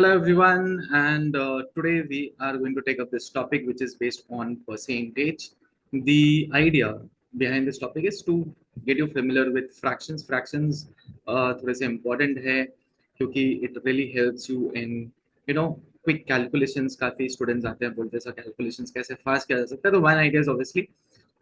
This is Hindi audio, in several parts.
Hello everyone, and uh, today we are going to take up this topic which is based on percentage. The idea behind this topic is to get you familiar with fractions. Fractions uh, थोड़े से important है क्योंकि it really helps you in you know quick calculations. काफ़ी students आते हैं बोलते हैं सर calculations कैसे fast किया जा सकता है तो one idea is obviously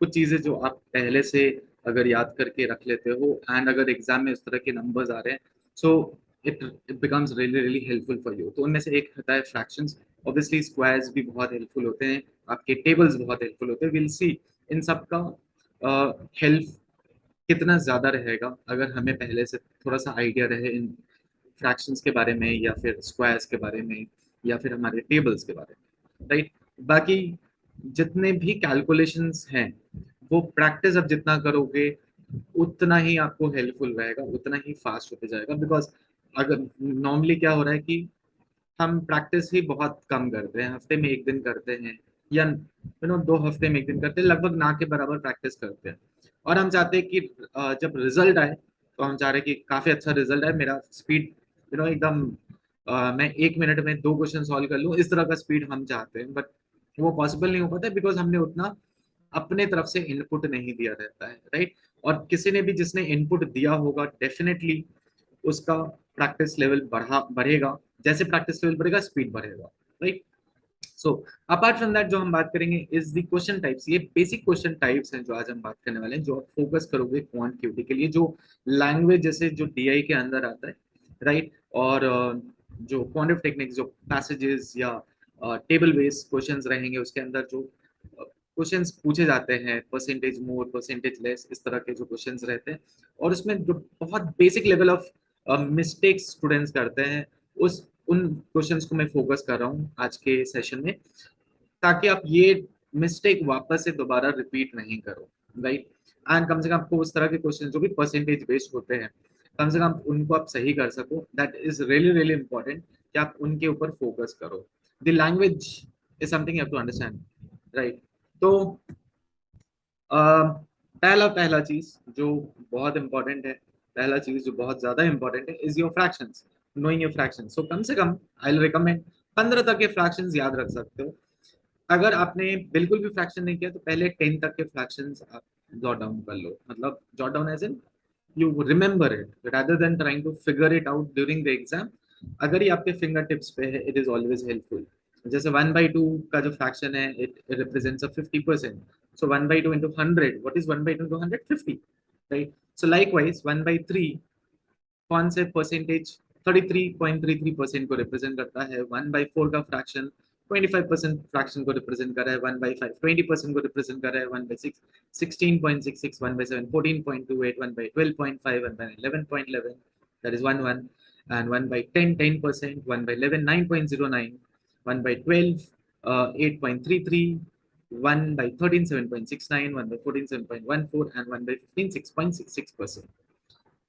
कुछ चीज़ें जो आप पहले से अगर याद करके रख लेते हो एंड अगर एग्ज़ाम में उस तरह के नंबर्स आ रहे हैं so so, it it becomes really really helpful for you तो उनमें से एक होता है फ्रैक्शंस ऑब्वियसली स्क्वायर्स भी बहुत हेल्पफुल होते हैं. आपके टेबल्स बहुत हेल्पफुल होते हैं. विल सी इन सब का हेल्प uh, कितना ज़्यादा रहेगा अगर हमें पहले से थोड़ा सा आइडिया रहे इन फ्रैक्शंस के बारे में या फिर स्क्वायर्स के बारे में या फिर हमारे टेबल्स के बारे में राइट बाकी जितने भी कैलकुलेशंस हैं वो प्रैक्टिस अब जितना करोगे उतना ही आपको हेल्पफुल रहेगा उतना ही फास्ट होते जाएगा बिकॉज़ अगर नॉर्मली क्या हो रहा है कि हम प्रैक्टिस ही बहुत कम करते हैं, हफ़्ते में एक दिन करते हैं, या यू नो दो हफ़्ते में एक दिन करते हैं, लगभग ना के बराबर प्रैक्टिस करते हैं। और हम चाहते हैं कि जब रिज़ल्ट आए तो हम चाह रहे हैं कि काफ़ी अच्छा रिज़ल्ट आए, मेरा स्पीड यू नो एकदम मैं एक मिनट में दो क्वेश्चन सॉल्व कर लूँ, इस तरह का स्पीड हम चाहते हैं। बट वो पॉसिबल नहीं हो पाता बिकॉज़ हमने उतना अपने तरफ़ से इनपुट नहीं दिया रहता है राइट और किसी ने भी जिसने इनपुट दिया होगा डेफिनेटली उसका प्रैक्टिस लेवल बढ़ा, बढ़ेगा। जैसे प्रैक्टिस लेवल बढ़ेगा स्पीड बढ़ेगा right so apart from that जो हम बात करेंगे इज़ द क्वेश्चन टाइप्स ये बेसिक क्वेश्चन टाइप्स हैं जो आज हम बात करने वाले हैं, जो आप फोकस करोगे क्वांट क्यूटी के लिए। जो लैंग्वेज जैसे जो डीआई के अंदर आता है राइट और जो क्वांटिव टेक्निक्स जो पैसेजेस या टेबल बेस्ड क्वेश्चंस रहेंगे, उसके अंदर जो क्वेश्चंस पूछे जाते हैं परसेंटेज मोर परसेंटेज लेस इस तरह के जो क्वेश्चंस रहते हैं। और उसमें जो बहुत basic level of mistakes students करते हैं, उस, उन क्वेश्चंस को मैं फोकस कर रहा हूँ आज के सेशन में, ताकि आप ये मिस्टेक वापस से दोबारा रिपीट नहीं करो राइट एंड कम से कम आपको उस तरह के क्वेश्चन जो भी परसेंटेज बेस्ड होते हैं, कम से कम उनको आप सही कर सको। That is really really important कि आप उनके ऊपर फोकस करो। The language is something you have to understand right तो पहला पहला चीज़ जो बहुत इंपॉर्टेंट है पहला चीज़ जो बहुत ज़्यादा इंपॉर्टेंट है is your fractions knowing your fractions so कम से कम आई रिकमेंड पंद्रह तक के फ्रैक्शंस याद रख सकते हो। अगर आपने बिल्कुल भी फ्रैक्शन नहीं किया तो पहले टेन तक के फ्रैक्शंस आप जॉट डाउन कर लो। मतलब jot down as in you remember it rather than trying to figure it out during the exam अगर ये आपके फिंगर टिप्स पे है इट इज़ ऑलवेज हेल्पफुल जैसे वन बाई टू का जो फ्रैक्शन है it represents a fifty percent so one by two into hundred what is one by two into hundred fifty right so likewise one by three कौन से परसेंटेज 33.33 परसेंट को रिप्रेजेंट करता है। वन बाई फोर का फ्रैक्शन 25 परसेंट फ्रैक्शन को रिप्रेजेंट कर रहा है। One by five twenty percent को रिप्रेजेंट कर रहा है। One by six sixteen point six six one by seven fourteen point two eight one by twelve point five one by eleven point eleven that is one one and 1 by 10 10 percent 1 by 11 9.09 1 by 12 uh, 8.33 1 by 13 7.69 1 by 14 7.14 and 1 by 15 6.66 percent.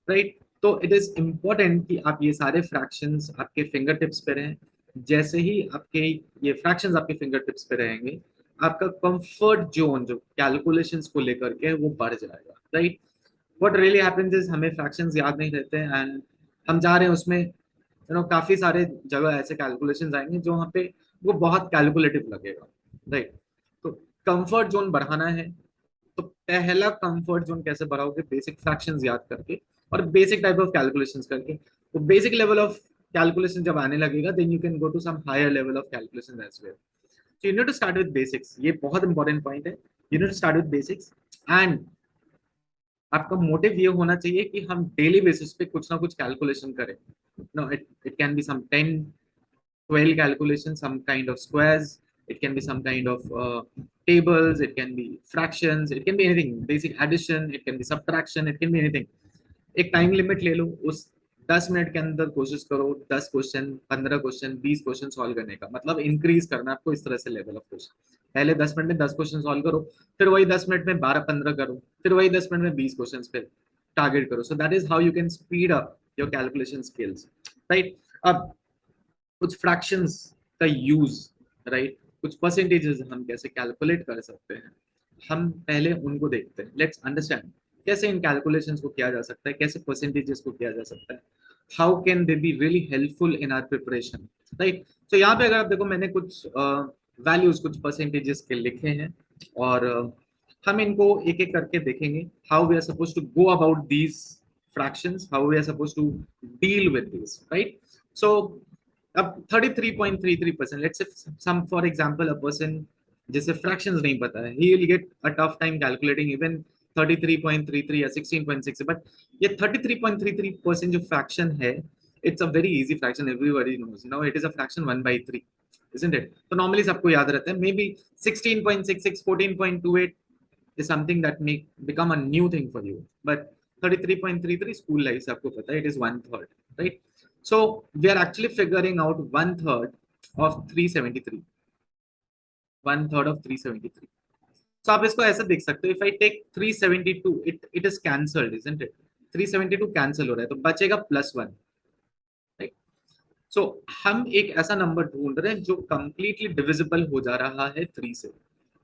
Right? तो इट इज़ इम्पोर्टेंट कि आप ये सारे फ्रैक्शंस आपके फिंगर टिप्स पे रहें। जैसे ही आपके ये फ्रैक्शंस आपके फिंगर टिप्स पे रहेंगे, आपका कंफर्ट जोन जो कैलकुलेशंस को लेकर के वो बढ़ जाएगा। Right what really happens is हमें फ्रैक्शंस याद नहीं रहते एंड हम जा रहे हैं उसमें यू नो काफ़ी सारे जगह ऐसे कैलकुलेशंस आएँगे जो वहाँ पे वो बहुत कैलकुलेटिव लगेगा। राइट कंफर्ट जोन बढ़ाना है तो पहला कंफर्ट जोन कैसे बढ़ाओगे? बेसिक फ्रैक्शंस याद करके और बेसिक टाइप ऑफ़ कैलकुलेशंस करके। तो बेसिक लेवल ऑफ़ कैलकुलेशन जब आने लगेगा then you can go to some higher level of calculation as well so you need to start with basics ये बहुत इंपॉर्टेंट पॉइंट है। You need to start with basics and आपका मोटिव ये होना चाहिए कि हम डेली बेसिस पे कुछ ना कुछ कैलकुलेशन करें। No it it can be some 10 12 calculation some kind of squares it can be some kind of uh, tables it can be fractions it can be anything basic addition it can be subtraction it can be anything. एक टाइम लिमिट ले लो उस दस मिनट के अंदर कोशिश करो दस क्वेश्चन पंद्रह क्वेश्चन बीस क्वेश्चन सॉल्व करने का। मतलब इंक्रीज करना आपको इस तरह से लेवल ऑफ़ क्वेश्चन पहले दस मिनट में दस क्वेश्चन सॉल्व करो फिर वही दस मिनट में बारह पंद्रह करो फिर वही दस मिनट में बीस क्वेश्चन फिर टारगेट करो। So that is how you can speed up your calculation skills right अब कुछ फ्रैक्शंस का यूज़ राइट कुछ परसेंटेजेस हम कैसे कैलकुलेट कर सकते हैं हम पहले उनको देखते हैं। लेट्स अंडरस्टैंड कैसे इन कैलकुलेशन को किया जा सकता है कैसे परसेंटेजेस को किया जा सकता है। How can they be really helpful in our preparation right तो यहाँ पे अगर आप देखो मैंने कुछ वैल्यूज़ uh, कुछ परसेंटेजेस के लिखे हैं और uh, हम इनको एक एक करके देखेंगे। How we are suppose to go about these fractions how we are suppose to deal with this right so अब 33.33 percent let's some for example a person जिसे फ्रैक्शंस नहीं पता है he will get a tough time calculating even 33.33 या 16.6 बट ये 33.33 परसेंट जो फ्रैक्शन है a very easy fraction everybody knows you know it is a fraction 1 by 3 isn't it so normally सबको याद रहता है maybe 16.66 14.28 is something that may become a new thing for you but 33.33 school life se aapko pata hai it is one third right so we are actually figuring out one third of 373 one third of 373 so आप इसको ऐसा देख सकते हो if I take 372 it it is cancelled isn't it 372 cancel हो रहा है तो बचेगा प्लस वन सो so, हम एक ऐसा नंबर ढूंढ रहे हैं जो कंप्लीटली डिविजिबल हो जा रहा है थ्री से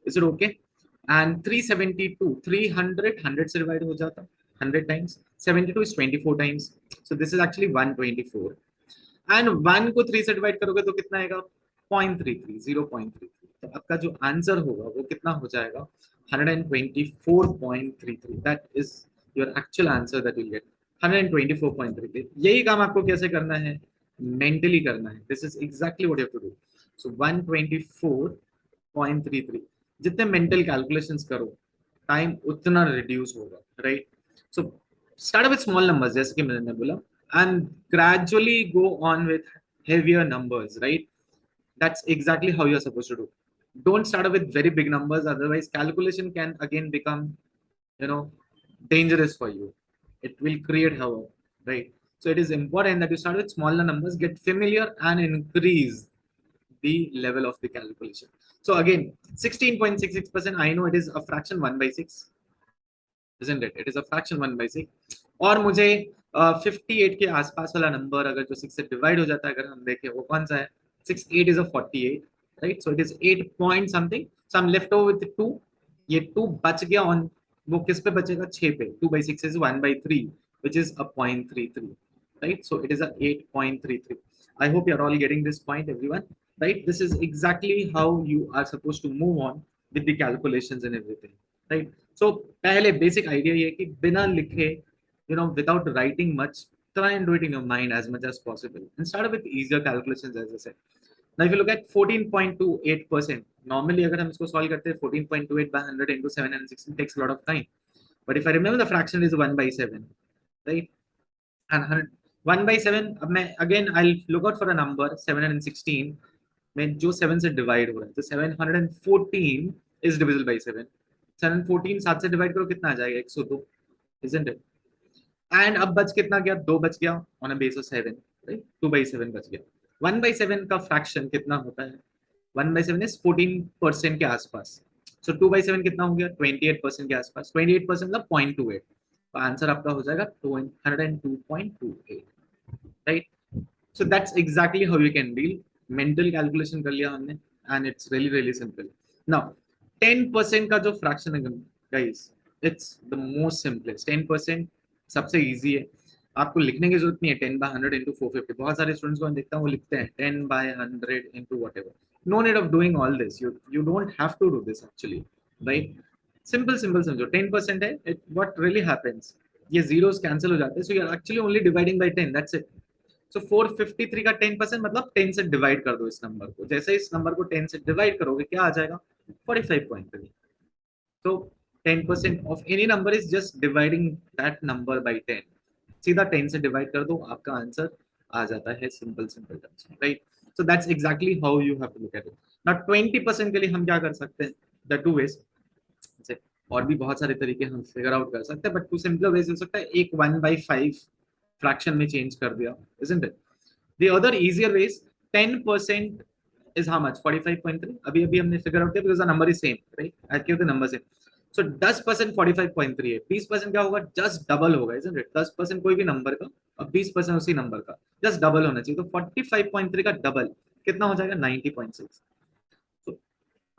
इज़ इट ओके एंड 372 300 100 से डिवाइड हो जाता 100 times 72 is 24 times so this is actually 124 and 1 को 3 से डिवाइड करोगे तो कितना आएगा? 0.33 0.33 तो आपका जो आंसर होगा, वो कितना हो जाएगा? 124.33 that is your actual answer that you get 124.33 यही काम आपको कैसे करना है? मेंटली करना है. This is exactly what you have to do so 124.33 जितने मेंटल कैलकुलेशंस करो टाइम उतना रिड्यूस होगा right So start with small numbers, just give me a nebula, and gradually go on with heavier numbers, right? That's exactly how you're supposed to do. Don't start with very big numbers, otherwise calculation can again become, you know, dangerous for you. It will create havoc, right? So it is important that you start with smaller numbers, get familiar and increase the level of the calculation. So again, 16.66%, I know it is a fraction 1 by 6, isn't it? It is a fraction 1 by 6. और मुझे uh, 58 के आसपास वाला नंबर अगर जो 6 से डिवाइड हो जाता है अगर हम देखें वो कौन सा है 6 8 is a 48 right so it is 8 point something so I'm left over with 2 ये 2 बच गया on वो किस पे बचेगा 6 पे 2 by 6 is 1 by 3 which is a 0.33 right? So it is a 8.33. I hope you're all getting this point, everyone, right? This is exactly how you are supposed to move on with the calculations and everything, right? So pehle basic idea ye ki bina likhe, you know, without writing much, try and do it in your mind as much as possible and start with easier calculations as I said. Now if you look at 14.28%, normally agar hum isko solve karte 14.28 by 100 into 716 takes a lot of time. But if I remember the fraction is 1 by 7, right? And 100, one by seven अब मैं again I look out for a number seven hundred sixteen में जो सेवन से डिवाइड हो रहा है तो seven hundred and fourteen is divisible by seven seven fourteen सात से डिवाइड करो, कितना आ जाएगा? एक सौ दो इट एंड अब बच कितना गया? दो बच गया on a base of seven right two by seven बच गया। वन बाई सेवन का फ्रैक्शन कितना होता है? One by seven is fourteen percent के आसपास। सो टू बाई सेवन कितना हो गया? ट्वेंटी एट परसेंट के आसपास। ट्वेंटी एट परसेंट मतलब पॉइंट टू एट तो आंसर आपका हो जाएगा hundred and two point two eight right? So that's exactly how you can deal mental calculation कर लिया हमने, and it's really really simple ten percent का जो फ्रैक्शन है it's the most simplest ten percent सबसे ईजी है। आपको लिखने की ज़रूरत नहीं है। Ten by hundred into four fifty बहुत सारे स्टूडेंट्स को मैं देखता हूँ, वो लिखते हैं ten by hundred into what ever no need of doing all this you you don't have to do this actually right simple simple समझो। टेन परसेंट है इट वट रियली हैपन्स ये जीरोज कैंसिल हो जाते हैं। So you are actually only dividing by ten that's it so four fifty three का टेन परसेंट मतलब टेन से डिवाइड कर दो इस नंबर को। जैसे इस नंबर को टेन से डिवाइड करोगे, क्या आ जाएगा? 45.3 तो 10 percent of any number is just dividing that number by 10 सीधा 10 से डिवाइड कर आपका आंसर आ जाता है सिंपल सिंपल टर्म्स में right so that's exactly how you have to look at it now 20% के लिए हम क्या कर सकते हैं? द टू वेज और भी बहुत सारे तरीके हम फिगर आउट कर सकते हैं बट टू सिंपल वेज हो सकता है। एक 1 बाई 5 फ्रैक्शन में चेंज कर दिया it? The other easier way is 10% is how much 45.3 अभी अभी हमने फिगर आउट किया because the number is same right I give the number same so 10% 45.3 है 20% क्या होगा just double होगा isn't it 10% कोई भी नंबर का और 20% उसी नंबर का just double होना चाहिए तो 45.3 का डबल कितना हो जाएगा 90.6 तो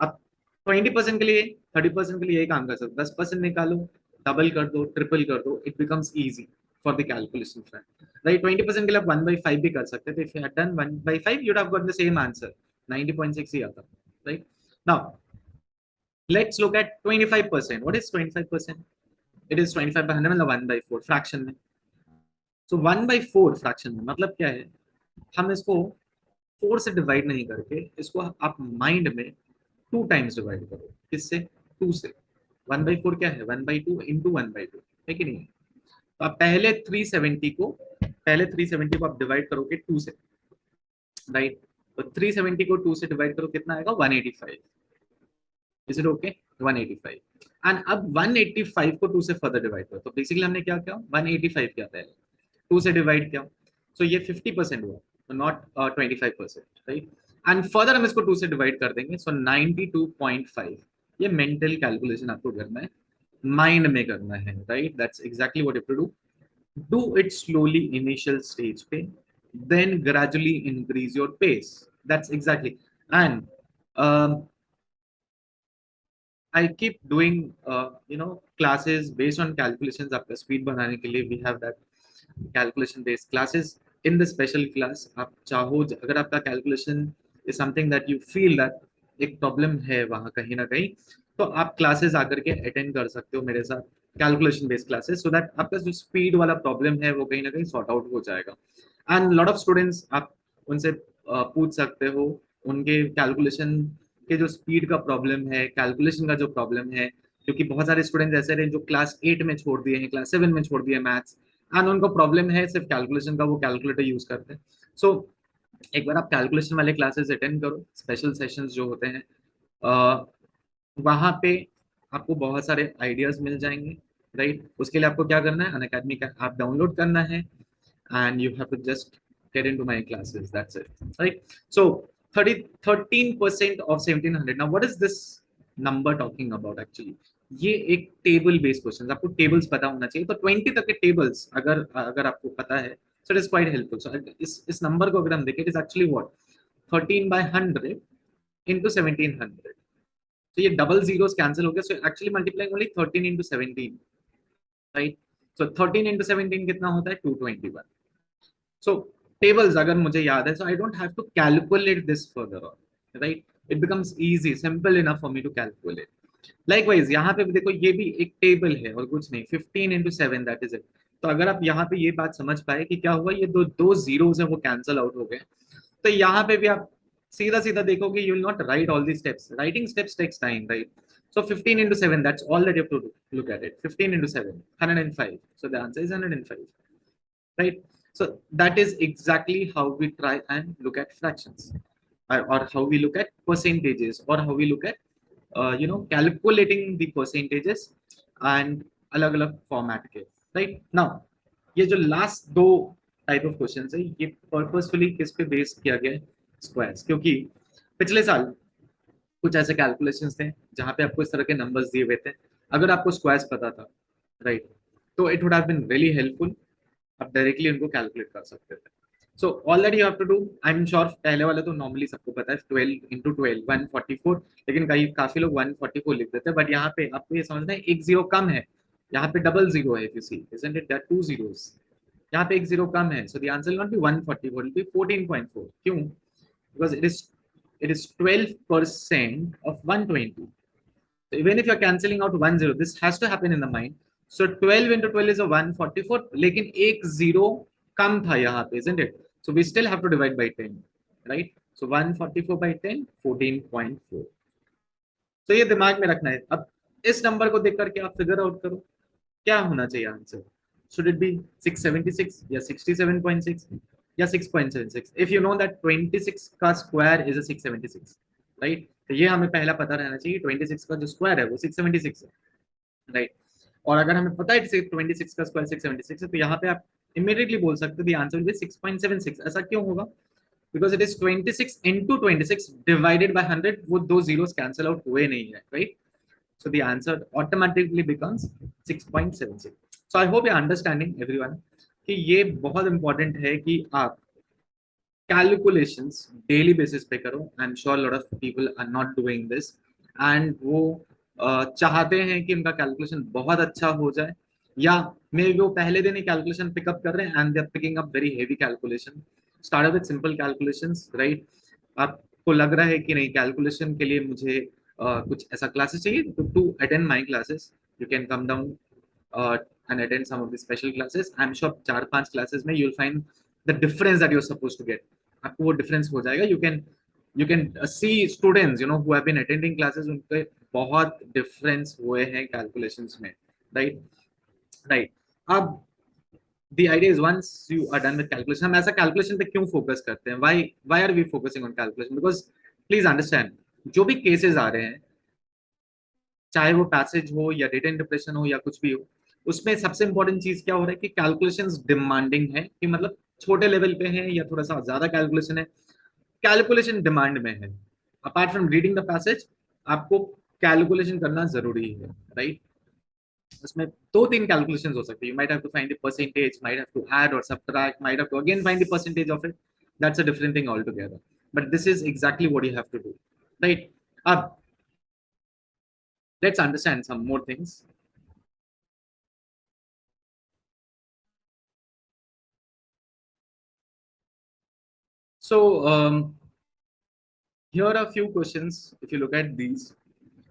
अब 20% के लिए 30% के लिए यही काम कर सकते 10% निकालो डबल कर दो ट्रिपल कर दो it becomes easy for the calculation front right 20% के लिए आप 1 by 5 भी कर सकते थे if you had done 1 by 5 you'd have got the same answer 90.6 ही आता, right? Now, let's look at 25% what is 25% it is 25 by 100 मतलब 1 by 4 fraction में। So 1 by 4 fraction में मतलब क्या है? हम इसको 4 से डिवाइड नहीं करके, इसको आप माइंड में टू टाइम्स डिवाइड करो। किससे? टू से। वन बाई फोर क्या है? One by two into one by two है कि नहीं? तो आप पहले 370 को, पहले 370 को आप डिवाइड करोगे टू से राइट तो 370 को टू से डिवाइड करो, कितना आएगा? 185 इज़ इट ओके 185 एंड अब 185 को टू से फर्दर डिवाइड करो। तो बेसिकली हमने क्या किया? 185 किया पहले। टू से डिवाइड किया। सो so ये 50 परसेंट हुआ। Not twenty five percent right and further हम इसको टू से डिवाइड कर देंगे। सो so 92.5 ये मेंटल कैलकुलेशन आपको करना है। माइंड में करना है right that's exactly what you to do do it slowly initial stage पे। Then gradually increase your pace that's exactly and I keep doing, uh, you know, classes based on calculations. आपका speed बढ़ाने के लिए we have that calculation based classes. In the special class, आप चाहो अगर आपका calculation is something that you feel that एक प्रॉब्लम है वहाँ कहीं ना कहीं तो आप क्लासेस आकर के अटेंड कर सकते हो मेरे साथ calculation based classes so that आपका जो स्पीड वाला प्रॉब्लम है वो कहीं ना कहीं सॉर्ट आउट हो जाएगा एंड लॉट ऑफ़ स्टूडेंट्स आप उनसे पूछ सकते हो उनके कैलकुलेशन के जो स्पीड का प्रॉब्लम है कैलकुलेशन का जो प्रॉब्लम है क्योंकि बहुत सारे स्टूडेंट्स ऐसे रहे जो क्लास एट में छोड़ दिए हैं क्लास सेवन में छोड़ दिए मैथ्स एंड उनको प्रॉब्लम है सिर्फ़ कैलकुलेशन का वो कैलकुलेटर यूज़ करते हैं। सो so, एक बार आप कैलकुलेशन वाले क्लासेस अटेंड करो स्पेशल सेशंस जो होते हैं वहाँ पे आपको बहुत सारे आइडियाज़ मिल जाएँगे राइट उसके लिए आपको क्या करना है? अन का आप डाउनलोड करना है and you have to just get into my classes that's it right so 30 13% of 1700 now what is this number talking about actually ये एक टेबल बेस्ड क्वेश्चन आपको टेबल्स पता होना चाहिए तो 20 तक के टेबल्स अगर अगर आपको पता है so it is quite helpful so इस इस नंबर को अगर हम देखें it is actually what 13 by 100 into 1700 so ये double zeros cancel हो गया so actually multiplying only 13 into 17 right so 13 into 17 कितना होता है 221 so tables अगर मुझे याद है so I don't have to calculate this further on right it becomes easy simple enough for me to calculate likewise यहाँ पे भी देखो ये भी एक टेबल है और कुछ नहीं 15 into 7 that is it तो अगर आप यहाँ पे ये बात समझ पाए कि क्या हुआ ये दो दो जीरोस है वो कैंसिल आउट हो गए तो यहाँ पे भी आप सीधा सीधा देखोगे you will not write all the steps writing steps takes time right so 15 into 7 that's all that you have to do. look at it 15 into 7 105 so the answer is 105 right so that is exactly how we try and look at fractions or, how we look at percentages or how we look at uh, you know calculating the percentages and alag alag format के राइट नाउ ये जो लास्ट दो टाइप ऑफ़ क्वेश्चन है ये पर्पसफुली किस पे बेस किया गया है स्क्वायर्स क्योंकि पिछले साल कुछ ऐसे कैलकुलेशंस थे जहाँ पे आपको इस तरह के नंबर्स दिए हुए थे अगर आपको स्क्वायर्स पता था राइट तो it would have been really helpful आप डायरेक्टली उनको कैलकुलेट कर सकते थे। So all that you have to do I am sure पहले वाले तो नॉर्मली सबको पता है 12 into twelve one forty four लेकिन कई, काफ़ी लोग 144 लिख देते हैं बट यहाँ पे आपको ये समझना है, एक ज़ीरो कम है, यहाँ पे डबल ज़ीरो है you see it? There are two यहाँ पे एक ज़ीरो कम है the answer will not be 140 it will be 14.4 क्यों? Because it is it is 12% of 120 so, even if you are cancelling out one zero, this has to happen in the mind so 12 into 12 is a 144 लेकिन एक ज़ीरो कम था यहाँ पे it? So, we still have to divide by 10 right? So 144 by 10 14.4 तो ये दिमाग में रखना है। अब इस नंबर को देख करके आप फिगर आउट करो, क्या होना चाहिए आंसर should it be 676 या 67.6 या 6.76 if you know that 26 का स्क्वायर a 676 right? तो ये हमें पहला पता रहना चाहिए 26 का जो स्क्वायर है, वो 676 है, right? और अगर हमें पता है 26 का स्क्वायर 676 है तो यहाँ पे आप इमीडिएटली बोल सकते हो the answer will be 6.76 ऐसा क्यों होगा because it is 26 into 26 divided by 100 वो दो zeros cancel out हुए नहीं है right So the answer automatically becomes 6.76. So I hope you're understanding everyone कि ये बहुत important है कि आप calculations daily basis पे करो. I'm sure a lot of people are not doing this and वो uh, चाहते हैं कि उनका कैलकुलेशन बहुत अच्छा हो जाए या मे वो पहले दिन ही कैलकुलेशन पिकअप कर रहे हैं and they are picking up very heavy calculation start with simple calculations right आपको लग रहा है कि नहीं कैलकुलेशन के लिए मुझे uh, कुछ ऐसा क्लासेस चाहिए? To attend my classes you can come down and attend some of the special classes I am sure चार पाँच क्लासेस में you will find the difference that you are supposed to get आपको वो डिफरेंस हो जाएगा. You can you can see students you know who have been attending classes उनके बहुत डिफरेंस हुए हैं कैलकुलेशंस में राइट राइट अब, the idea is once you are done with calculation, हम ऐसा calculation पे क्यों फोकस करते हैं? Why why are we focusing on calculation? Because please understand, जो भी केसेस आ रहे हैं, चाहे वो पैसेज हो या डेटा इंटरप्रेशन हो या कुछ भी हो, उसमें सबसे इंपॉर्टेंट चीज़ क्या हो रहा है कि कैलकुलेशंस डिमांडिंग है कि मतलब छोटे लेवल पे है या थोड़ा सा ज़्यादा कैलकुलेशन है। कैलकुलेशन डिमांड में है। Apart from reading the passage आपको कैलकुलेशन करना ज़रूरी है राइट उसमें दो तीन कैलकुलेशन हो सकते हैं। You might have to find the percentage might have to add और subtract might have to again find the percentage of it that's a different thing altogether but this is exactly what you have to do right अब let's understand some more things. So um, here are a few questions if you look at these.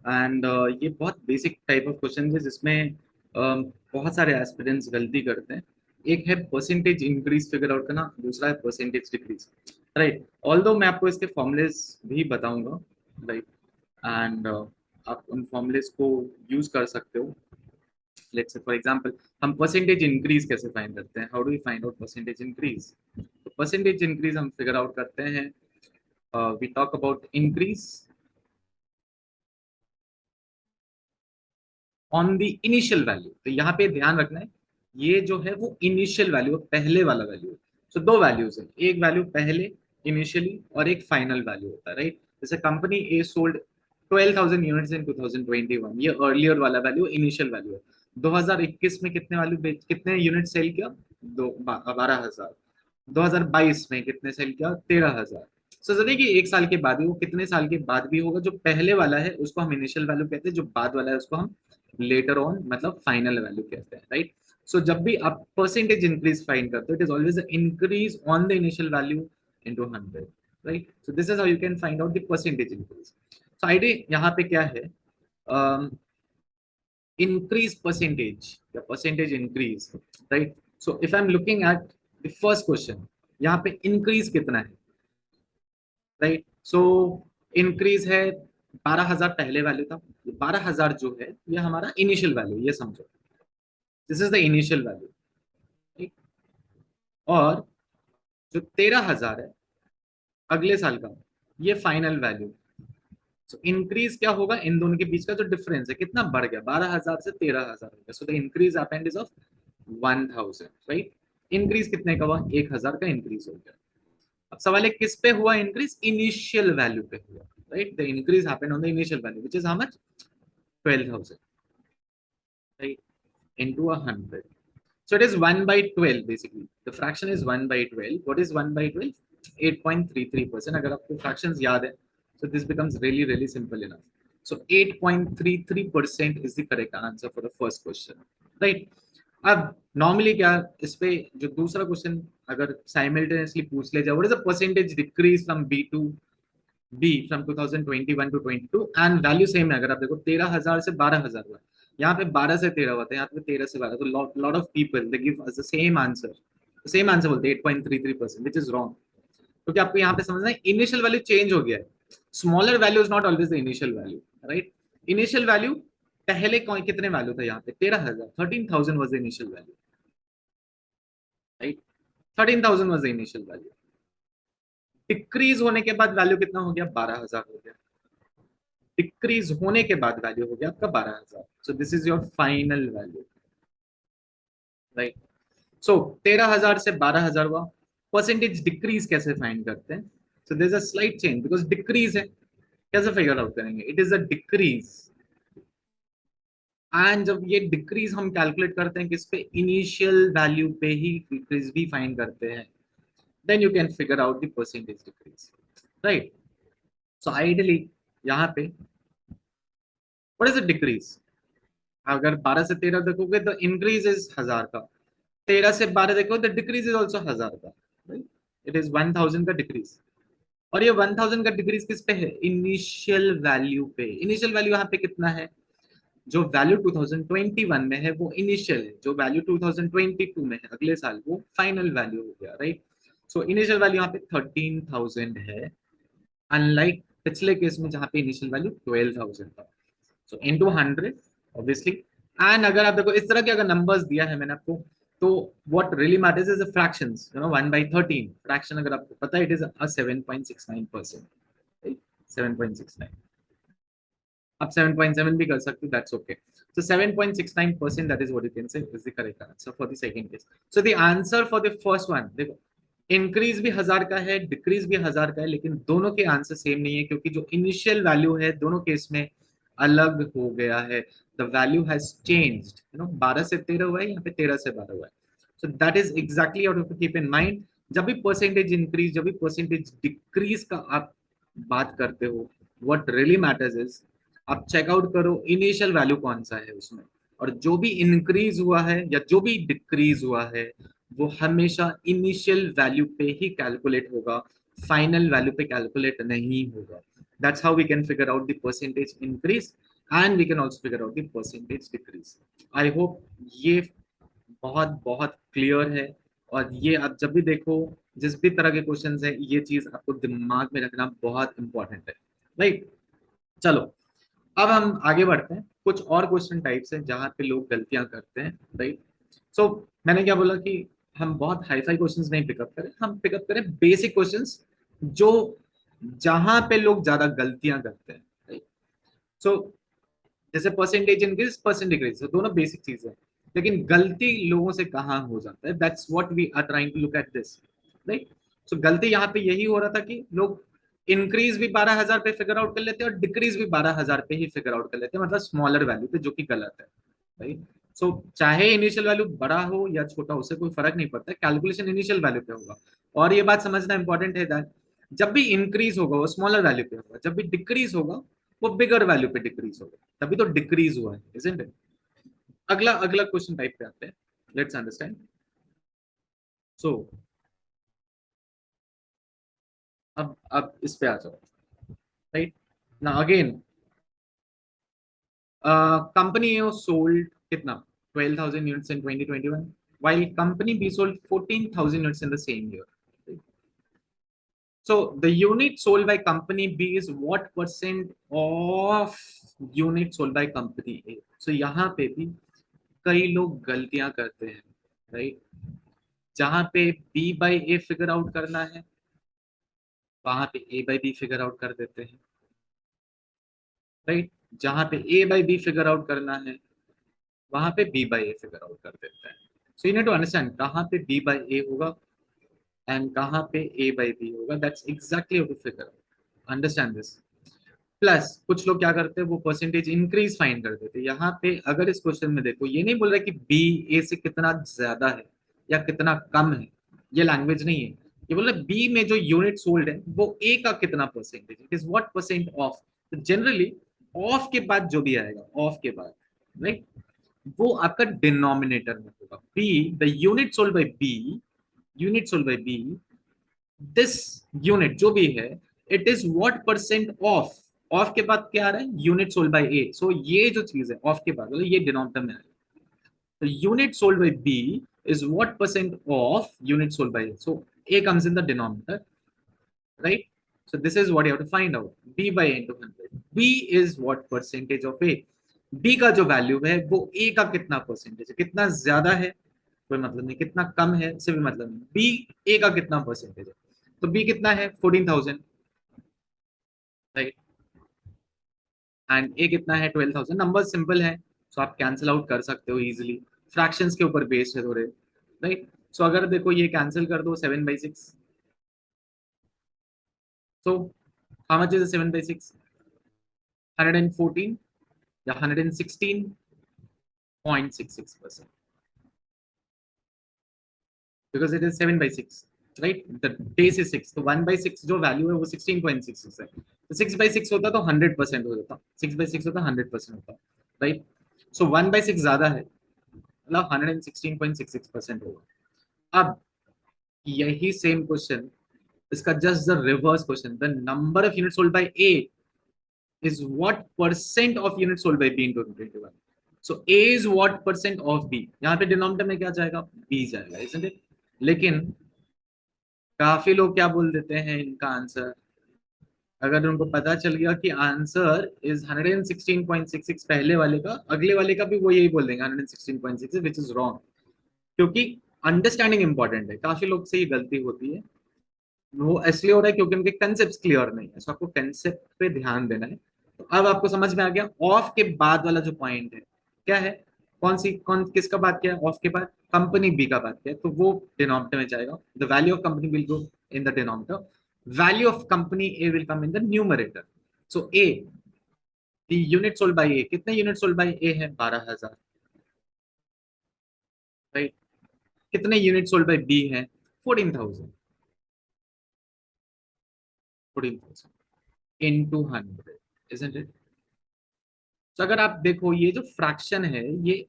And uh, ये बहुत बेसिक टाइप ऑफ़ क्वेश्चन है जिसमें uh, बहुत सारे एस्पिरेंट्स गलती करते हैं। एक है परसेंटेज इंक्रीज फिगर आउट करना दूसरा है परसेंटेज डिक्रीज राइट ऑल दो मैं आपको इसके फॉर्मुलेस भी बताऊँगा राइट एंड uh, आप उन फॉर्मुलेस को यूज़ कर सकते हो। लेट्स से फॉर एग्जांपल हम परसेंटेज इंक्रीज कैसे फाइंड करते हैं? How do we find out percentage increase percentage increase हम फिगर आउट करते हैं। We talk about increase on the initial value तो यहाँ पे ध्यान रखना है ये जो है वो इनिशियल वैल्यू पहले वाला वैल्यू सो दो वैल्यूज़ है एक वैल्यू पहले इनिशियली और एक फाइनल वैल्यू होता है राइट जैसे company A sold 12,000 units in 2021 ये अर्लियर वाला वैल्यू इनिशियल वैल्यू है। 2021 में कितने वैल्यू कितने यूनिट सेल किया? दो बारह हज़ार। दो में कितने सेल किया? तेरह हज़ार। सो so, कि एक साल के बाद ही वो कितने साल के बाद भी होगा जो पहले वाला है उसको हम इनिशियल वैल्यू कहते हैं जो बाद वाला है उसको हम लेटर ऑन मतलब फाइनल वैल्यू कहते हैं राइट सो जब भी आप परसेंटेज इंक्रीज फाइंड करते हो it is always increase on the initial value into 100 right so this is how you can find out the percentage increase so idea यहाँ पे क्या है? इंक्रीज परसेंटेज या percentage increase right so if I am looking at the first question यहाँ पे इंक्रीज कितना है राइट सो इंक्रीज है बारह हज़ार पहले वैल्यू था बारह हज़ार जो है, ये हमारा इनिशियल वैल्यू ये समझो। This is the initial value ठीक? और जो तेरह हज़ार है, अगले साल का, ये फाइनल वैल्यू सो इंक्रीज क्या होगा? इन दोनों के बीच का जो डिफरेंस है, कितना बढ़ गया? बारह हज़ार से तेरह हज़ार हो गया। So the increase happened is of one thousand right increase कितने का हुआ? एक हज़ार का इंक्रीज हो गया। अब सवाल है, किस पे हुआ इंक्रीज इनिशियल वैल्यू पे हुआ। right? The increase happened on the initial value, which is how much? 12,000, right? Into a hundred. So it is 1 by 12 basically. The fraction is 1 by 12. What is 1 by 12? 8.33%. अगर आपको fractions याद है, so this becomes really really simple enough. So 8.33% is the correct answer for the first question, right? अब नॉर्मली क्या इस पे जो दूसरा क्वेश्चन अगर साइमल्टेनियसली पूछ ले जाए what is the percentage decrease from B to B from 2021 to 22 and value same है, अगर आप देखो 13000 से 12000 हुआ यहाँ पे 12 से 13 हुआ था, यहाँ पे 13 से 12 तो lot of people they give us the same answer same answer बोलते हैं 8.33% व्हिच इज़ रॉन्ग क्योंकि आपको यहाँ पे समझना है इनिशियल वैल्यू चेंज हो गया है। Smaller value is not always the initial value right initial value पहले कौन, कितने वैल्यू था यहाँ पे? तेरह हज़ार thirteen thousand was the initial value right thirteen thousand was the initial value decrease होने के बाद वैल्यू कितना हो गया? बारह हज़ार हो गया। डिक्रीज होने के बाद वैल्यू हो गया आपका बारह हज़ार। So this is your final value right so तेरह हज़ार से बारह हज़ार हुआ। परसेंटेज डिक्रीज कैसे फाइंड करते हैं? So this a slight change because decrease है। कैसे फिगर आउट करेंगे? It is a decrease and जब ये डिक्रीज हम कैलकुलेट करते हैं किस पे इनिशियल वैल्यू पे ही डिक्रीज भी फाइंड करते हैं। Then you can figure out the percentage decrease, right? So ideally, यहाँ पे, what is the decrease? अगर बारह से तेरह देखोगे तो इंक्रीज इज़ हज़ार का। तेरह से बारह देखो तो डिक्रीज इज़ ऑल्सो हज़ार का इट इज़ वन थाउज़ेंड का डिक्रीज और ये वन थाउज़ेंड का डिक्रीज किस पे है? इनिशियल वैल्यू पे। इनिशियल वैल्यू यहाँ पे कितना है? जो वैल्यू 2021 में है, वो इनिशियल है। जो वैल्यू 2022 में है, अगले साल वो फाइनल वैल्यू हो गया राइट सो इनिशियल वैल्यू यहाँ पे 13,000 है अनलाइक पिछले केस में जहाँ पे इनिशियल वैल्यू 12,000 था। सो इनटू 100 ऑब्वियसली एंड अगर आप देखो इस तरह के अगर नंबर्स दिया है मैंने आपको तो what really matters is fractions you know 1 by 13 fraction अगर आपको पता है इट इज़ अ 7.69% 7.69 आप 7.7 भी कर सकते हो that's okay so 7.69% that is what you can say is the correct answer for the second case. So the answer for the first one देखो इंक्रीज भी हज़ार का है डिक्रीज भी हज़ार का है, लेकिन दोनों के आंसर सेम नहीं है, क्योंकि जो इनिशियल वैल्यू है, दोनों केस में अलग हो गया है। The value has changed you know 12 से 13 हुआ है, यहाँ पे 13 से 12 हुआ है। So that is exactly out of keep in mind जब भी परसेंटेज इंक्रीज जब भी परसेंटेज डिक्रीज का आप बात करते हो व्हाट रियली मैटर्स इज़ आप चेकआउट करो इनिशियल वैल्यू कौन सा है उसमें। और जो भी इंक्रीज हुआ है, या जो भी डिक्रीज हुआ है वो हमेशा इनिशियल वैल्यू पे ही कैलकुलेट होगा फाइनल वैल्यू पे कैलकुलेट नहीं होगा। That's how we can figure out percentage increase and we can also figure out percentage decrease I hope ये बहुत बहुत क्लियर है और ये आप जब भी देखो जिस भी तरह के क्वेश्चन है ये चीज़ आपको दिमाग में रखना बहुत इंपॉर्टेंट है। राइट चलो अब हम आगे बढ़ते हैं। कुछ और क्वेश्चन टाइप्स हैं जहाँ पे लोग गलतियाँ करते हैं राइट सो so, मैंने क्या बोला कि हम बहुत हाई फाई क्वेश्चन नहीं पिकअप करें हम पिकअप करें बेसिक क्वेश्चन जो जहाँ पे लोग ज़्यादा गलतियाँ करते हैं सो so, जैसे परसेंटेज इंक्रीज परसेंट डिक्रीज दोनों बेसिक चीज़ है। लेकिन गलती लोगों से कहाँ हो जाता है? That's what we are trying to look at this right so गलती यहाँ पे यही हो रहा था कि लोग इंक्रीज भी बारह हज़ार पे फिगर आउट कर लेते हैं और डिक्रीज भी बारह हज़ार पे ही फिगर आउट कर लेते हैं मतलब स्मॉलर वैल्यू पे जो कि गलत है राइट सो चाहे इनिशियल वैल्यू बड़ा हो या छोटा हो, उससे कोई फ़र्क नहीं पड़ता। कैलकुलेशन इनिशियल वैल्यू पे होगा। और ये बात समझना इंपॉर्टेंट है दैट जब भी इंक्रीज होगा, वो स्मॉलर वैल्यू पे होगा। जब भी डिक्रीज होगा, वो बिगर वैल्यू पे डिक्रीज होगा। तभी तो डिक्रीज हुआ है इजंट इट अगला अगला क्वेश्चन टाइप पे आते हैं। लेट्स अंडरस्टैंड सो अब अब इस पे आ जाओ। राइट ना अगेन कंपनी सोल्ड कितना? 12,000 units in 2021 while company B sold 14,000 units in the same year so the unit sold by company B is what percent of unit sold by company A so यहाँ पे भी कई लोग गलतियाँ करते हैं राइट जहाँ पे B by A figure out करना है वहाँ पे A by B figure out कर देते हैं राइट right? जहाँ पे A by B figure out करना है वहाँ पे B by A figure out कर देता है। So you need to understand कहाँ पे बी बाई ए होगा एंड कहाँ पे ए बाई बी होगा। That's exactly to figure understand this plus कुछ लोग क्या करते हैं, वो परसेंटेज इंक्रीज फाइंड कर देते हैं। यहाँ पे अगर इस क्वेश्चन में देखो, ये नहीं बोल रहा कि बी ए से कितना ज़्यादा है या कितना कम है, ये लैंग्वेज नहीं है। ये बोल रहा बी में जो यूनिट सोल्ड है, वो ए का कितना percentage it is what percent of generally of के बाद जो भी आएगा ऑफ़ के बाद राइट वो आपका डिनोमिनेटर में होगा। B the unit sold by B unit sold by B this unit जो भी है it is what percent of of के बाद क्या आ रहा है? Unit sold by A so ये जो चीज़ है ऑफ़ के बाद मतलब ये डिनोमिनेटर में आएगा unit sold by B is what percent of unit sold by A so A comes in the denominator right so, this is what you have to find out. B by into 100 b is what percentage of a. b का जो वैल्यू है, वो ए का कितना परसेंटेज है? कितना ज़्यादा है? कोई मतलब नहीं। कितना कम है? उससे भी मतलब नहीं। B, a का कितना परसेंटेज है? तो b कितना है? 14000 राइट एंड ए कितना है? ट्वेल्व थाउज़ेंड नंबर सिंपल है सो आप कैंसिल आउट कर सकते हो इजिली फ्रैक्शन के ऊपर बेस्ड है थोड़े। राइट सो अगर देखो ये कैंसिल कर दो seven by six so how much is seven by six hundred and fourteen या hundred and sixteen point six six percent because it is 7 by 6 right? The base is 6 तो 1 by 6 जो वैल्यू है, वो 16.66 है. तो 6 by 6 होता तो 100 परसेंट हो जाता. 6 by 6 होता 100 परसेंट होता right so one by six ज़्यादा है मतलब hundred and sixteen point six six percent होगा. अब यही सेम क्वेश्चन इसका just the reverse question the number of unit sold by A is what percent of units sold by B in 2021. So A is what percent of B. यहाँ पे डिनोमिनेटर में क्या जाएगा? B जाएगा, isn't it? लेकिन काफ़ी लोग क्या बोल देते हैं इनका आंसर अगर उनको पता चल गया कि आंसर इज़ 116.66 पहले वाले का, अगले वाले का भी वो यही बोल देंगे 116.66 विच इज़ रॉन्ग क्योंकि अंडरस्टैंडिंग इंपॉर्टेंट है। काफ़ी लोग से ये गलती होती है। वो इसलिए हो रहा है क्योंकि उनके कंसेप्ट क्लियर नहीं है। सो आपको कंसेप्ट पे ध्यान देना है। तो अब आपको समझ में आ गया ऑफ़ के बाद वाला जो पॉइंट है, क्या है? कौन सी, कौन, किसका बात किया? ऑफ़ के बाद कंपनी बी का बात किया तो वो डिनोमिनेटर में जाएगा। The value of company will go in the denominator value of company A will come in the numerator so A the unit sold by A कितने यूनिट सोल्ड बाय ए है? बारह हज़ार। राइट कितने यूनिट सोल्ड बाय बी है? Fourteen thousand fourteen thousand in two hundred isn't it? तो अगर आप देखो ये जो फ्रैक्शन है ये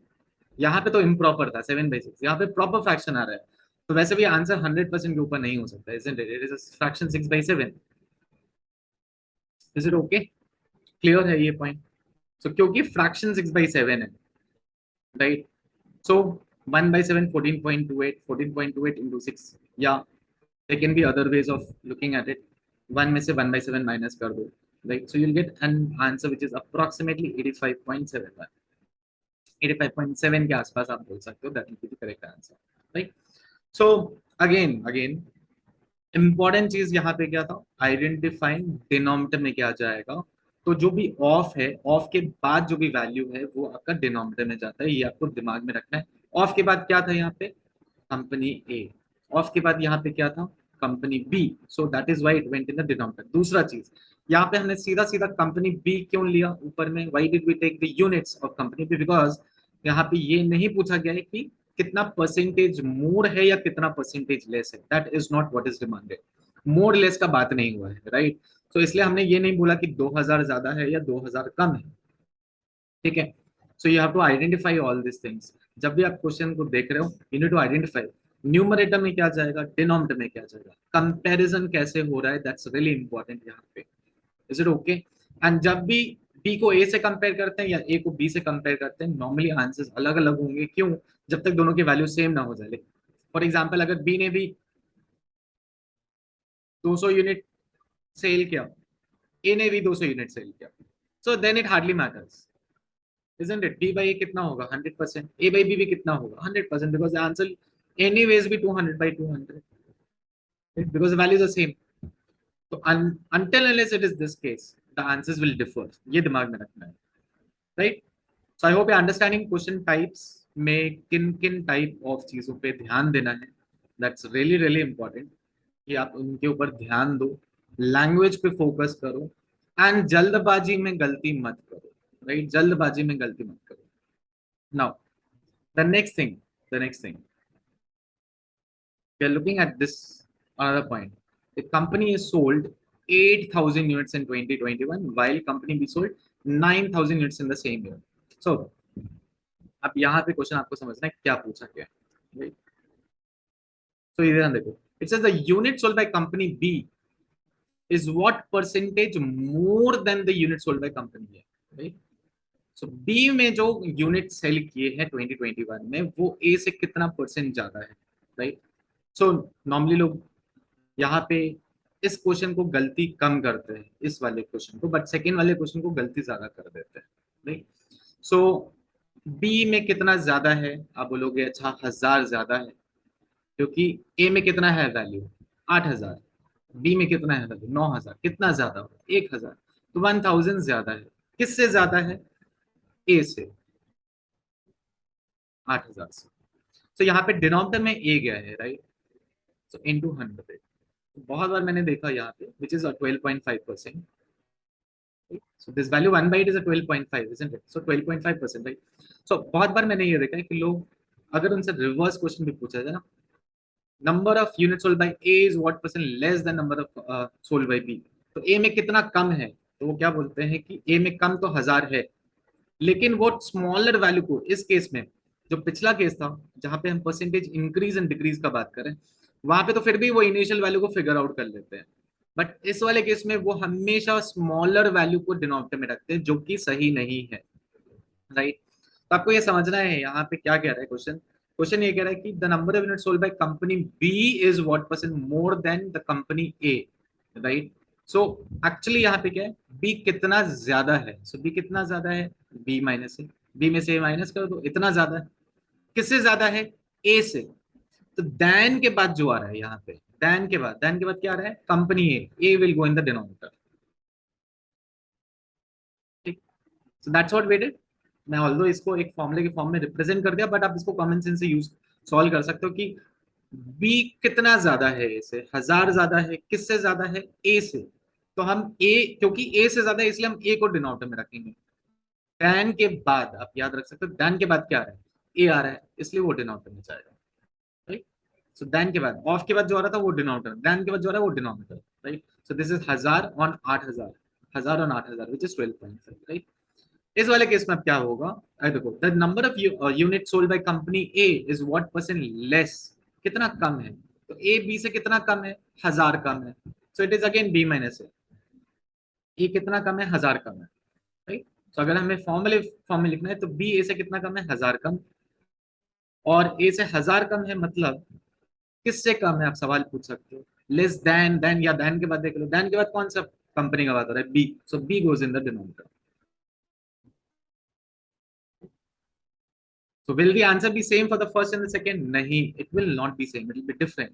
यहाँ पे तो इम्प्रॉपर था सेवन बाई सिक्स यहाँ पे प्रॉपर फ्रैक्शन आ रहा है। तो वैसे भी आंसर हंड्रेड परसेंट के ऊपर नहीं हो सकता isn't it? It is a fraction six by seven is it okay clear है ये पॉइंट सो so, क्योंकि फ्रैक्शन सिक्स बाई सेवन है right so one by seven fourteen point two eight fourteen point two eight into six या there can be other ways of looking at it. One में से वन बाई सेवन माइनस कर दो। Right? So you'll get an answer which is approximately 85.71. 85.7 के आसपास आप बोल सकते हो that will be the correct answer, right? So again, again, important चीज़ यहाँ पे क्या था? आइडेंटिफाइंग डिनोमिनेटर में क्या जाएगा? तो जो भी ऑफ़ है ऑफ़ के बाद जो भी वैल्यू है वो आपका डिनोमिनेटर में जाता है ये आपको दिमाग में रखना है। ऑफ़ के बाद क्या था यहाँ पे? कंपनी ए ऑफ़ के बाद यहाँ पे क्या था? Company B so that is why it went in the denominator दूसरा चीज़ यहाँ पे हमने सीधा सीधा कंपनी बी क्यों लिया? ऊपर में why did we take the units of company B because यहाँ पे ये नहीं पूछा गया है कि कितना परसेंटेज मोर है या कितना परसेंटेज लेस है। That is not what is demanded more less का बात नहीं हुआ है राइट right? तो so इसलिए हमने ये नहीं बोला कि 2000 ज़्यादा है या 2000 कम है। ठीक है? So you have to identify all this things जब भी आप क्वेश्चन को देख रहे हो you need to identify numerator में क्या जाएगा? डिनोमिनेटर में क्या जाएगा? कंपैरिजन कैसे हो रहा है? दैट्स रियली इंपॉर्टेंट यहाँ पे। इज़ इट ओके एंड जब भी बी को ए से कंपेयर करते हैं या ए को बी से कंपेयर करते हैं नॉर्मली आंसर्स अलग अलग होंगे। क्यों? जब तक दोनों की वैल्यू सेम ना हो जाए। फॉर एग्ज़ाम्पल अगर बी ने भी 200 यूनिट सेल किया ए ने भी 200 यूनिट सेल किया। So then it hardly matters isn't it? B by a कितना होगा? 100% a by b भी कितना होगा? 100% because the answer anyways be 200 by 200 right? because the values are same तो अनटिल विल डिफर ये दिमाग में रखना है right so I hope understanding question types में किन-किन टाइप ऑफ़ चीज़ों पे ध्यान देना है। दैट्स रियली रियली इंपॉर्टेंट कि आप उनके ऊपर ध्यान दो लैंग्वेज पे फोकस करो एंड जल्दबाजी में गलती मत करो राइट right? जल्दबाजी में गलती मत करो। Now the next thing the next thing looking at this point the company is sold 8000 units in 2021 while company B sold 9000 units in the same year so अब यहाँ पे क्वेश्चन आपको समझना है क्या पूछा गया राइट so इधर देखो it says the unit sold by company B is what percentage more than the unit sold by company A right so B में जो यूनिट सेल किए हैं 2021 में वो A से कितना परसेंट ज़्यादा है राइट सो नॉर्मली लोग यहाँ पे इस क्वेश्चन को गलती कम करते हैं इस वाले क्वेश्चन को बट सेकेंड वाले क्वेश्चन को गलती ज़्यादा कर देते हैं राइट सो बी में कितना ज़्यादा है? आप बोलोगे अच्छा हज़ार ज़्यादा है क्योंकि ए में कितना है वैल्यू आठ हज़ार। बी में कितना है वैल्यू नौ हज़ार। कितना ज़्यादा हो? एक हज़ार। तो वन थाउज़ेंड ज़्यादा है। किससे ज़्यादा है? ए से। आठ हज़ार से। तो so, यहाँ पे डिनोमिनेटर में ए गया है राइट सो इनटू हंड्रेड बहुत बार मैंने देखा यहाँ पे which is twelve point five percent so this value 1 by 8 is a 12.5 isn't it? So 12.5 percent, right? So बहुत बार मैंने ये देखा है कि लोग, अगर उनसे रिवर्स क्वेश्चन भी पूछा जाए ना number of unit sold by A is what percent less than number of sold by B तो ए में कितना कम है? तो वो क्या बोलते हैं कि ए में कम तो हज़ार है, लेकिन वो स्मॉलर वैल्यू को, इस केस में, जो पिछला केस था, जहाँ पे हम परसेंटेज इंक्रीज एंड डिक्रीज का बात करें वहाँ पे तो फिर भी वो इनिशियल वैल्यू को फिगर आउट कर लेते हैं। बट इस वाले केस में वो हमेशा स्मॉलर वैल्यू को डिनोमिनेटर में रखते हैं जो कि सही नहीं है। राइट तो आपको ये समझना है यहाँ पे क्या कह रहा है क्वेश्चन क्वेश्चन ये कह रहा है कि the number of unit sold by company B is what percent more than the company A right so actually यहाँ पे क्या है? बी कितना ज़्यादा है? सो so, बी कितना ज़्यादा है? बी माइनस है बी में से माइनस करो तो इतना ज़्यादा है। किससे ज़्यादा है? ए से। तो दैन के बाद जो आ रहा है यहाँ पे दैन के बाद दैन के बाद क्या आ रहा है? Company A A will go in the denominator ठीक? सो दैट्स व्हाट वी मैं ऑल्दो इसको एक फॉर्मूले के फॉर्म में रिप्रेजेंट कर दिया बट आप इसको कॉमन सेंस से यूज़ सॉल्व कर सकते हो कि बी कितना ज़्यादा है ए से हज़ार ज़्यादा है? किससे ज़्यादा है? ए से। तो हम ए क्योंकि ए से ज़्यादा है, इसलिए हम ए को डिनोमिनेटर में रखेंगे। डैन के बाद, आप याद रख सकते हो डैन के बाद क्या आ रहा है? ए आ रहा है, इसलिए वो डिनोमिनेटर में जाएगा। सो डैन के बाद ऑफ़ के बाद जो आ रहा था वो डिनोमिनेटर डैन के बाद जो आ रहा है वो denominator right so this is हज़ार ऑन आठ हज़ार हज़ार ऑन आठ हज़ार which is twelve point right इस वाले केस में अब क्या होगा? देखो the number of unit sold by company A is what percent less कितना कम है? तो ए बी से कितना कम है? हज़ार कम है। So it is again B minus A A कितना कम है? हज़ार कम है राइट तो अगर हमें फॉर्मूले फॉर्म में लिखना है तो बी ए से कितना कम है? हज़ार कम। और ए से हज़ार कम है मतलब किससे कम है आप सवाल पूछ सकते हो। लेस देन देन या देन के बाद देख लो। देन के बाद कौन सा कंपनी का बात हो रहा है? B so B goes in the denominator So will the answer be same for the first and the second? नहीं, it will not be same. It will be different.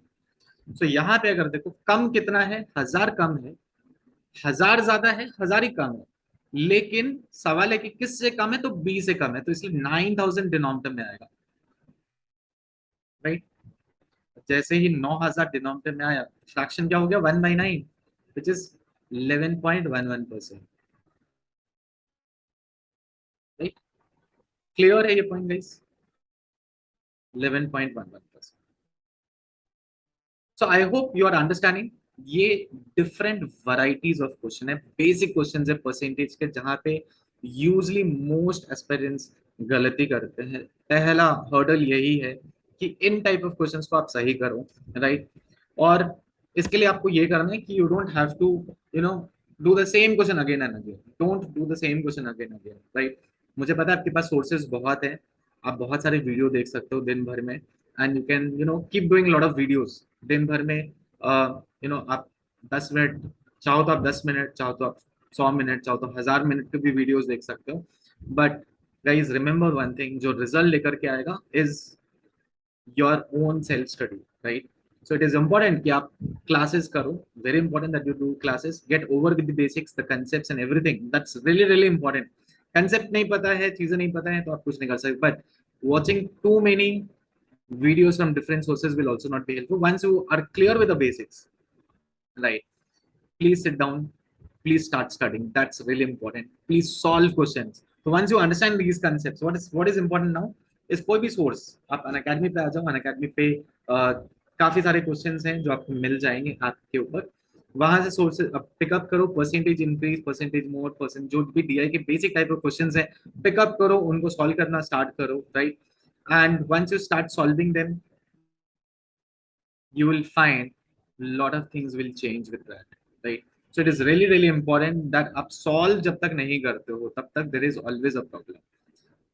So यहाँ पे अगर देखो कम कितना है? हज़ार कम है। हज़ार ज़्यादा है हज़ार ही कम है। लेकिन सवाल है कि किससे कम है तो बी से कम है। तो इसलिए नाइन थाउज़ेंड डिनोमिनेटर में आएगा। राइट जैसे ही नौ हज़ार डिनोमिनेटर में आया, फ्रैक्शन क्या हो गया? One by nine which is eleven point one one percent clear है ये point guys 11.11%. So, I hope you are understanding ये डिफरेंट वराइटीज ऑफ़ क्वेश्चन है। बेसिक क्वेश्चन है परसेंटेज के, जहाँ पे यूजली मोस्ट एस्पेरेंट्स गलती करते हैं। पहला हर्डल यही है कि इन टाइप ऑफ़ क्वेश्चंस को आप सही करो राइट और इसके लिए आपको ये करना है कि you don't have to you know do the same question again and again don't do the same question again again right मुझे पता है आपके पास सोर्सेज बहुत है, आप बहुत सारे वीडियो देख सकते हो दिन भर में and you can you know keep doing lot of videos दिन भर में यू नो आप दस मिनट चाहो तो आप दस मिनट चाहो तो आप सौ मिनट चाहो तो हज़ार मिनट के भी वीडियोस देख सकते हो. But guys remember one thing जो रिज़ल्ट लेकर के आएगा is your own self study right? So it is important that you classes karo. Very important that you do classes. Get over with the basics the concepts and everything. That's really really important. Concept nahi pata hai cheeze nahi pata hai to aap kuch nahi kar sakte but watching too many videos from different sources will also not be helpful. Once you are clear with the basics right please sit down please start studying. That's really important. Please solve questions. So once you understand these concepts what is what is important now? Is कोई भी सोर्स आप अन अकेडमी पे आ जाओ अन अकेडमी पे काफ़ी सारे क्वेश्चंस हैं जो आपको मिल जाएँगे आपके ऊपर। वहाँ से सोर्सेज पिकअप करो percentage increase percentage more percent जो भी डीआई के बेसिक टाइप ऑफ़ क्वेश्चन है पिकअप करो, उनको सॉल्व करना स्टार्ट करो right and once you start solving them you will find lot of things will change with that, right? So it is really really important that आप solve जब तक नहीं करते हो, तब तक there is always a problem,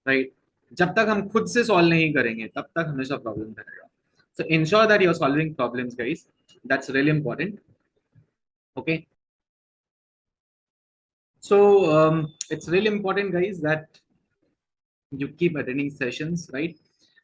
right? जब तक हम खुद से solve नहीं करेंगे तब तक हमेशा problem रहेगा so ensure that you are solving problems guys that's really important okay so um, it's really important guys that you keep attending sessions right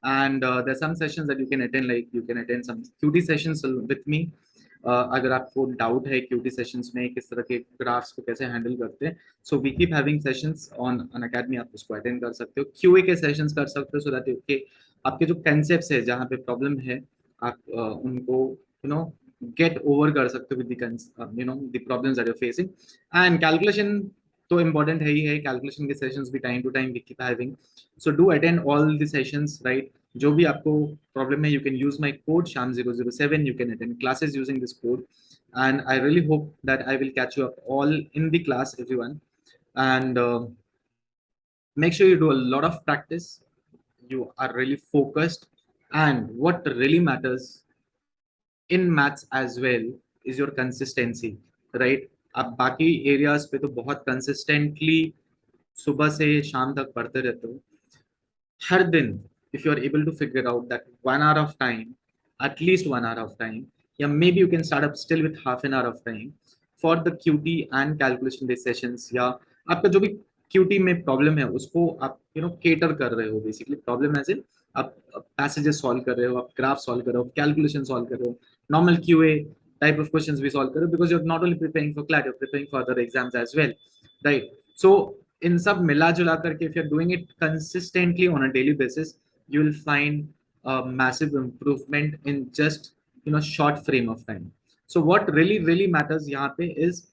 and uh, there's some sessions that you can attend like you can attend some qt sessions with me uh, अगर आपको डाउट है क्यूटी सेशंस में किस तरह के ग्राफ्स को कैसे हैंडल करते हैं so we keep having sessions on Unacademy आप उसको अटेंड कर सकते हो। क्यूए के सेशंस कर सकते हो सो दैट के आपके जो कंसेप्ट है जहाँ पे प्रॉब्लम है आप uh, उनको यू नो गेट ओवर कर सकते हो with you know problems that you're facing and calculation तो important है ही है calculation के sessions भी time to time we keep having so do attend all the sessions right जो भी आपको problem है you can use my code sham 007 you can attend classes using this code and I really hope that I will catch you up all in the class everyone and uh, make sure you do a lot of practice you are really focused and what really matters in maths as well is your consistency right आप बाकी एरियाज़ पे तो बहुत कंसिस्टेंटली सुबह से शाम तक पढ़ते रहते हो। हर दिन if you are able to figure out that one hour of time at least one hour of time या maybe you can start up still with half an hour of time for the QT and calculation base session या आपका जो भी क्यूटी में प्रॉब्लम है, उसको आप यू नो केटर कर रहे हो बेसिकली प्रॉब्लम एज इन आप पैसेजेस सॉल्व कर रहे हो, आप ग्राफ सॉल्व कर रहे हो कैलकुलेशन सॉल्व कर रहे हो normal Q type of questions we solve karo because you're not only preparing for CLAT, you're preparing for other exams as well, right? So in sub mila jula karke, if you're doing it consistently on a daily basis, you will find a massive improvement in just you know short frame of time. So what really really matters yahan pe is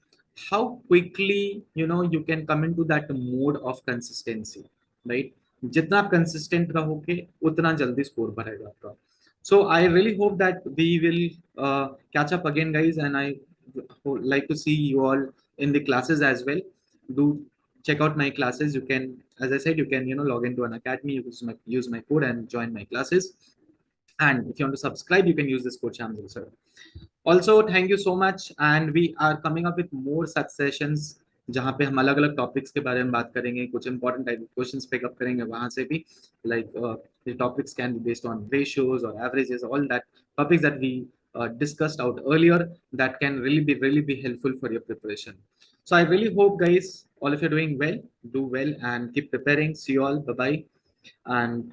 how quickly you know you can come into that mode of consistency, right? जितना आप कंसिस्टेंट रहोगे उतना जल्दी स्कोर बढ़ेगा आपका so I really hope that we will uh, catch up again, guys, and I like to see you all in the classes as well. Do check out my classes. You can, as I said, you can you know log into Unacademy, use my use my code and join my classes. And if you want to subscribe, you can use this code channel, sir. Also, thank you so much, and we are coming up with more such sessions जहाँ पे हम अलग अलग टॉपिक्स के बारे में बात करेंगे, कुछ इंपॉर्टेंट टाइप के क्वेश्चन पिकअप करेंगे, वहाँ से भी like topics can be based on ratios और averages all that topics that we discussed out earlier that can really be really be helpful for your preparation so I really hope guys all if you doing well do well and keep preparing see all bye and